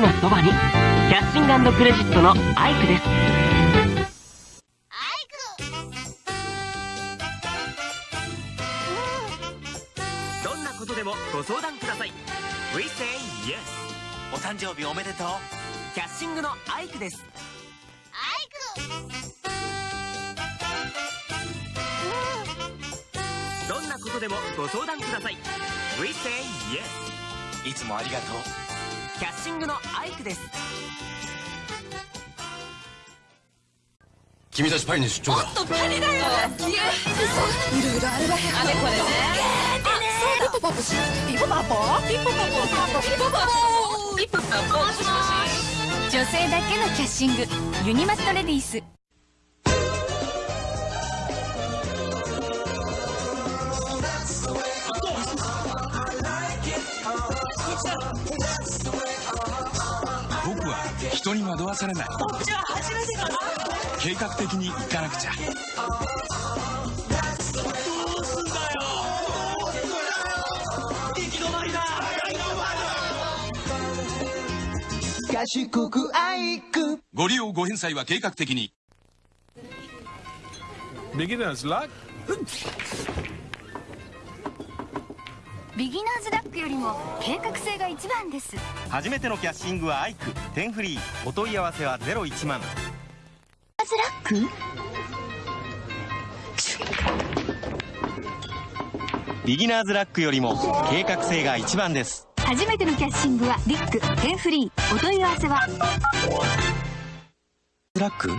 のそばにキャッシングクレジットのアイクです。どんなことでもご相談ください。We say yes お誕生日おめでとう。キャッシングのアイクです。どんなことでもご相談ください。We say yes いつもありがとうキャッシングのアイクです。君たちパリに出張だとパリだよ。いろいろあるわ。よあれこれね。あそう。ピポパポ。しピポパポ。ピポパポ。ピポパポ。ピポパポ。女性だけのキャッシング。ユニマットレディース人に惑わされない。こっちは初めてかな計画的に行かなくちゃ。ご利用ご返済は計画的に。Beginner's luck? ビギナーズラックよりも計画性が一番です。初めてのキャッシングはアイク。10フリー。お問い合わせは01万。ズラック？ビギナーズラックよりも計画性が一番です。初めてのキャッシングはリック。10フリー。お問い合わせは？ラック？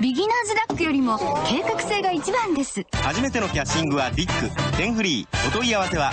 ビギナーズラックよりも計画性が一番です。初めてのキャッシングはリック10フリー。お問い合わせは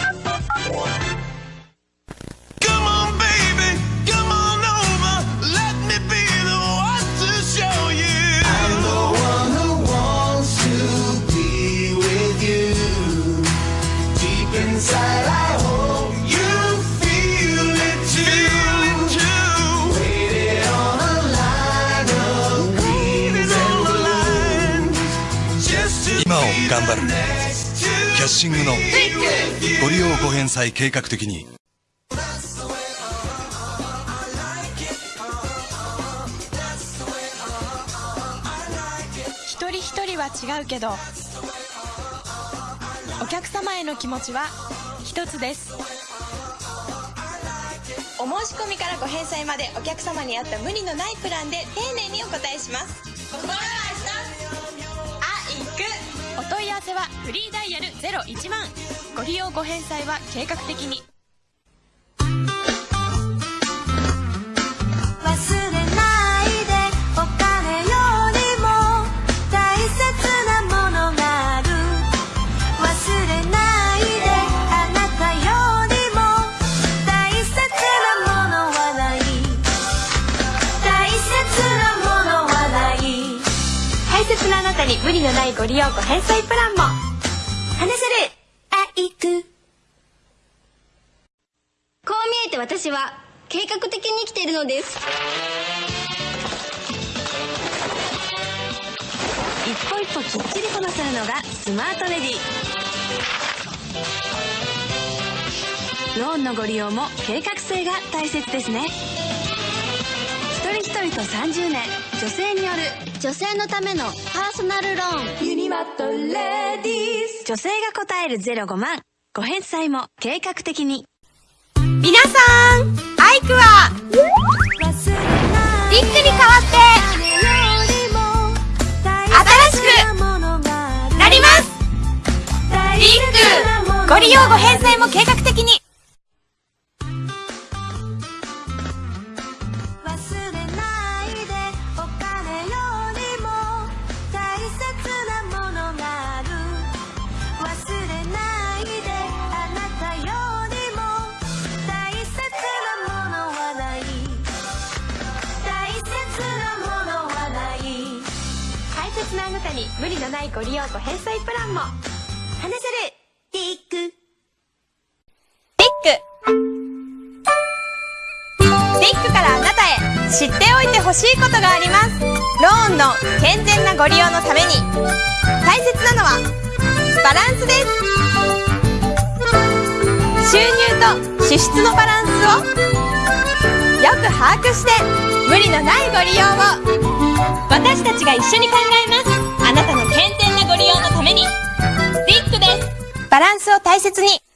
シングのご利用ご返済計画的に。一人一人は違うけどお客様への気持ちは一つです。お申し込みからご返済までお客様に合った無理のないプランで丁寧にお答えします。せはフリーダイヤル01万。ご利用ご返済は計画的に。大切なあなたに無理のないご利用ご返済プランも。話せる。あいく。こう見えて私は計画的に生きているのです。一歩一歩きっちりこなせるのがスマートレディ。ローンのご利用も計画性が大切ですね。一人一人と30年女性による女性のためのーソナルローン。ユニマットレディース。女性が答える05万。ご返済も計画的に。皆さんたに無理のないご利用ご返済プランも。話せるティック。リック。リックからあなたへ。知っておいてほしいことがあります。ローンの健全なご利用のために。大切なのはバランスです。収入と支出のバランスをよく把握して無理のないご利用を。私たちが一緒に考えバランスを大切に。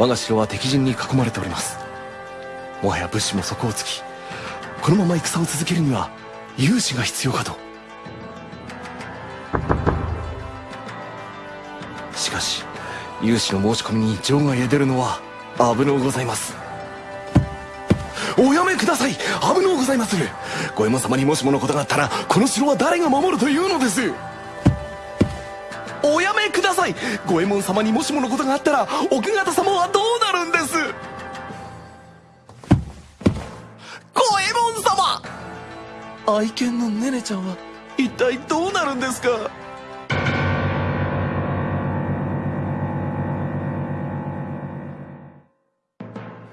我が城は敵陣に囲まれております。もはや物資も底をつきこのまま戦を続けるには勇士が必要かと。しかし勇士の申し込みに場外へ出るのは危のうございます。おやめください！危のうございまする！五右衛門様にもしものことがあったらこの城は誰が守るというのです！い。五右衛門様にもしものことがあったら奥方様はどうなるんです？五右衛門様！愛犬のネネちゃんは一体どうなるんですか？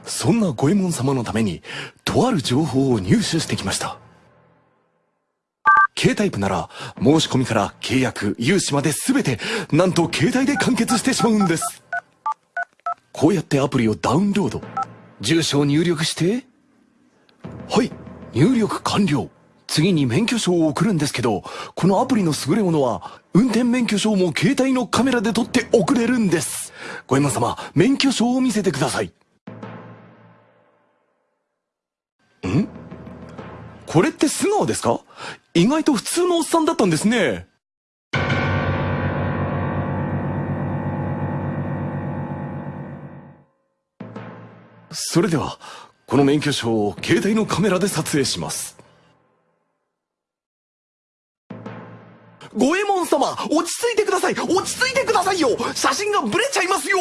そんな五右衛門様のためにとある情報を入手してきました。携帯プなら申し込みから契約融資まで全てなんと携帯で完結してしまうんです。こうやってアプリをダウンロード。住所を入力して。はい入力完了。次に免許証を送るんですけどこのアプリの優れものは運転免許証も携帯のカメラで撮って送れるんです。ごえま様免許証を見せてください。これって素顔ですか？意外と普通のおっさんだったんですね。それでは、この免許証を携帯のカメラで撮影します。五右衛門様、落ち着いてください落ち着いてくださいよ写真がブレちゃいますよ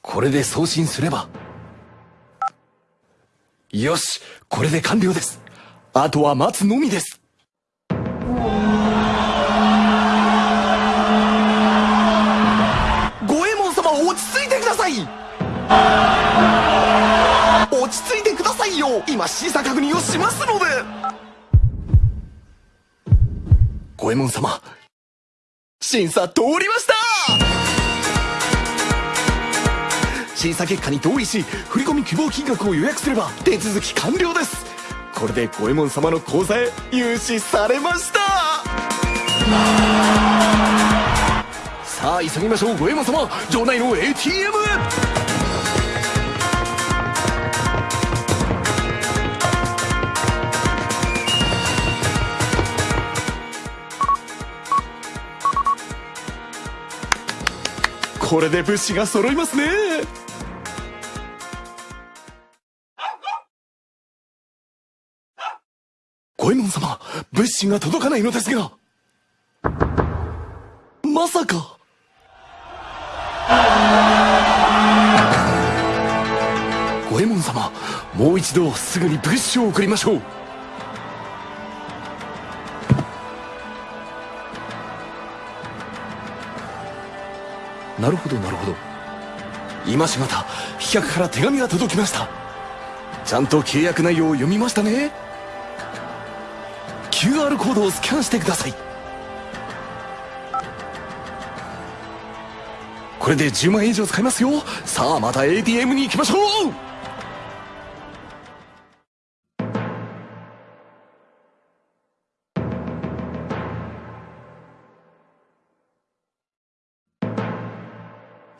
これで送信すれば、よしこれで完了です。あとは待つのみです。五右衛門様落ち着いてください。落ち着いてくださいよ。今審査確認をしますので。五右衛門様審査通りました。審査結果に同意し振込希望金額を予約すれば手続き完了です。これで五右衛門様の口座へ融資されました。さあ急ぎましょう。五右衛門様城内の ATM へこれで物資が揃いますね。五右衛門様物資が届かないのですがまさか。五右衛門様もう一度すぐに物資を送りましょう。なるほどなるほど。今しがた飛脚から手紙が届きました。ちゃんと契約内容を読みましたね。QR コードをスキャンしてください。これで10万円以上使いますよ。さあまた ATM に行きましょう。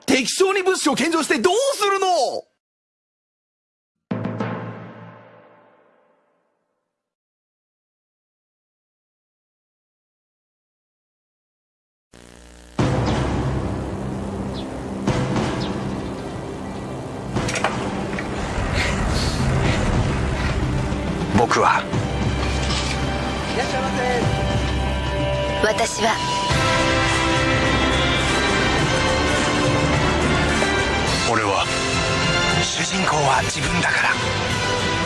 適晶に物資を献上してどうするの？僕は。私は。俺は。主人公は自分だから。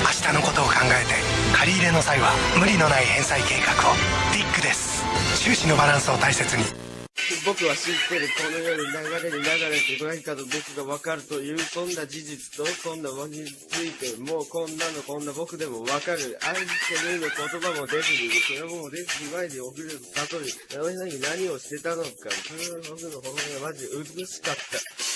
明日のことを考えて借り入れの際は無理のない返済計画を。ディックです。収支のバランスを大切に僕は知ってるこの世に流れに流れて何かと僕が分かるというこんな事実とこんな輪についてもうこんなのこんな僕でも分かる愛してるの言葉も出ずにそれも出ずに前に送る悟りあの日何をしてたのかそれは僕の本音はマジ美しかった。